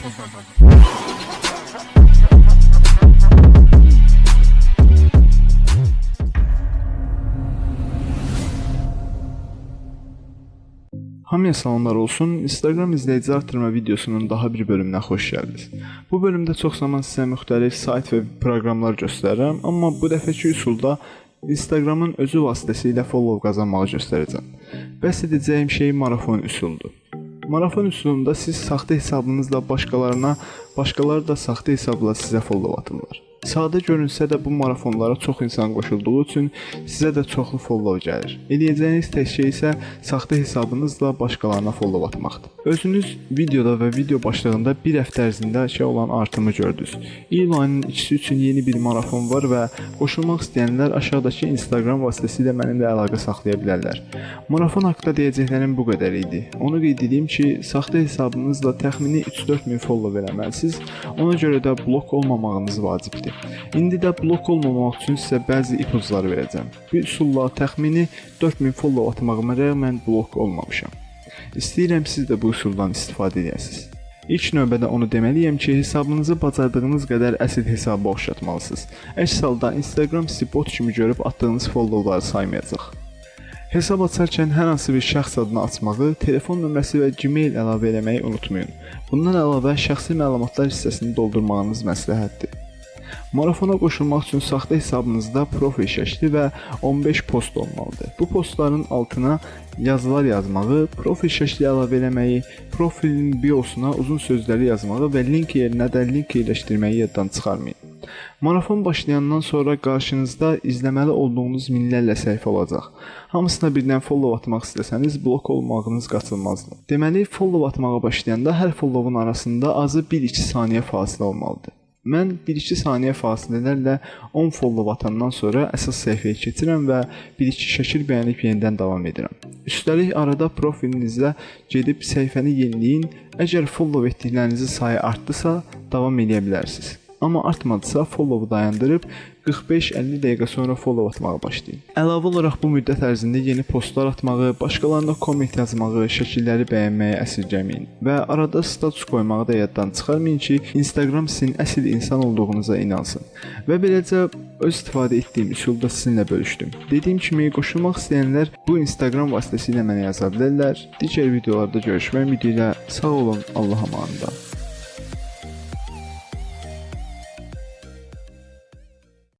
Hamıya salamlar olsun. Instagram izləyici artırma videosunun daha bir bölümünə xoş gəldiniz. Bu bölümdə çox zaman sizə müxtəlif sayt və proqramlar göstərirəm, amma bu dəfəki üsulda Instagramın özü vasitəsilə follow qazanmağı göstərəcəm. Bəs edəcəyim şey marafon üsuludur. Marafon üsulunda siz saxta hesabınızla başqalarına, başqaları da saxta hesabla sizə follow atırlar. Sadə görünsə də bu marafonlara çox insan qoşulduğu üçün sizə də çoxlu follow gəlir. Eləyəcəyiniz tək şey isə saxta hesabınızla başqalarına follow atmaqdır. Özünüz videoda və video başlığında bir həftə ərzində şey olan artımı gördünüz. İyul ayının ikisi üçün yeni bir marafon var və qoşulmaq istəyənlər aşağıdakı Instagram vasitəsilə mənimlə əlaqə saxlaya bilərlər. Marafon haqqında deyəcəklərim bu qədər idi. Onu qeyd edeyim ki, saxta hesabınızla təxmini 3-4 min follow eləməlisiniz. Ona görə də blok olmamağınız vacibdir. İndi də blok olmamaq üçün sizə bəzi ipuclar verəcəm. Bu üsulla təxmini 4000 follow atmağıma rəğmən blok olmamışam. İstəyirəm siz də bu üsuldan istifadə edəsiniz. İlk növbədə onu deməliyəm ki, hesabınızı bacardığınız qədər əsl hesaba oxşatmalısınız. Əks halda Instagram sizi bot kimi görüb atdığınız followları saymayacaq. Hesab açarkən hər hansı bir şəxs adını açmağı, telefon nömrəsi və Gmail əlavə etməyi unutmayın. Bundan əlavə şəxsi məlumatlar hissəsini doldurmağınız məsləhətdir. Marafona qoşulmaq üçün saxta hesabınızda profil şəkli və 15 post olmalıdır. Bu postların altına yazılar yazmağı, profil şəkli əlavə etməyi, profilin biosuna uzun sözləri yazmağı və link yerinə də link yerləşdirməyi yaddan çıxarmayın. Marafon başlayandan sonra qarşınızda izləməli olduğunuz minlərlə səhifə olacaq. Hamısına birdən follow atmaq istəsəniz, blok olmağınız qaçılmazdır. Deməli, follow atmağa başlayanda hər followun arasında azı 1-2 saniyə fasilə olmalıdır. Mən 1-2 saniyə fasilələrlə 10 follow atandan sonra əsas səhifəyə keçirəm və 1-2 şəkil bəyənib yenidən davam edirəm. Üstəlik arada profilinizdə gedib səhifəni yeniləyin. Əgər follow etdiklərinizin sayı artdısa, davam edə bilərsiniz. Amma artmadısa follow dayandırıb 45-50 dəqiqə sonra follow atmağa başlayın. Əlavə olaraq bu müddət ərzində yeni postlar atmağı, başqalarına komment yazmağı, şəkilləri bəyənməyi əsirgəməyin və arada status qoymağı da yaddan çıxarmayın ki, Instagram sizin əsl insan olduğunuza inansın. Və beləcə öz istifadə etdiyim üsulda sizinlə bölüşdüm. Dediyim kimi qoşulmaq istəyənlər bu Instagram vasitəsilə mənə yaza bilərlər. Digər videolarda görüşmək ümidi ilə sağ olun, Allah'a əmanət.